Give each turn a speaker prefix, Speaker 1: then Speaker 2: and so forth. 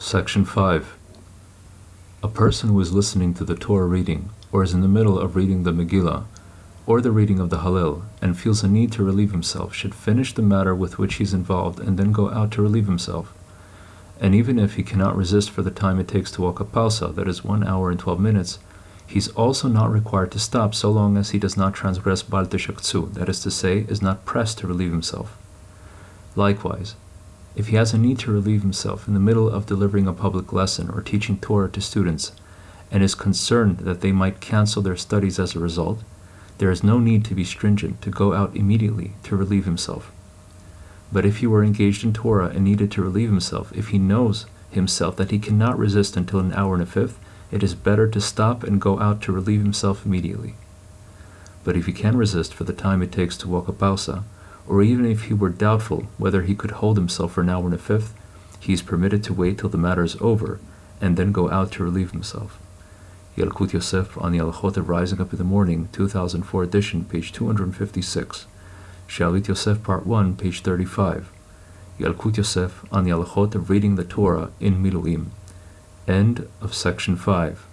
Speaker 1: Section 5. A person who is listening to the Torah reading, or is in the middle of reading the Megillah, or the reading of the Hallel, and feels a need to relieve himself, should finish the matter with which he is involved and then go out to relieve himself. And even if he cannot resist for the time it takes to walk a parsa, that is 1 hour and 12 minutes, he is also not required to stop so long as he does not transgress Bal that is to say, is not pressed to relieve himself. Likewise, if he has a need to relieve himself in the middle of delivering a public lesson or teaching Torah to students, and is concerned that they might cancel their studies as a result, there is no need to be stringent to go out immediately to relieve himself. But if he were engaged in Torah and needed to relieve himself, if he knows himself that he cannot resist until an hour and a fifth, it is better to stop and go out to relieve himself immediately. But if he can resist for the time it takes to walk a parsa, or even if he were doubtful whether he could hold himself for an hour and a fifth, he is permitted to wait till the matter is over and then go out to relieve himself. Yalkut Yosef on the Alachot of Rising Up in the Morning, 2004 edition, page 256. Shalit Yosef, part 1, page 35. Yalkut Yosef on the Alachot of Reading the Torah in Miluim. End of section 5.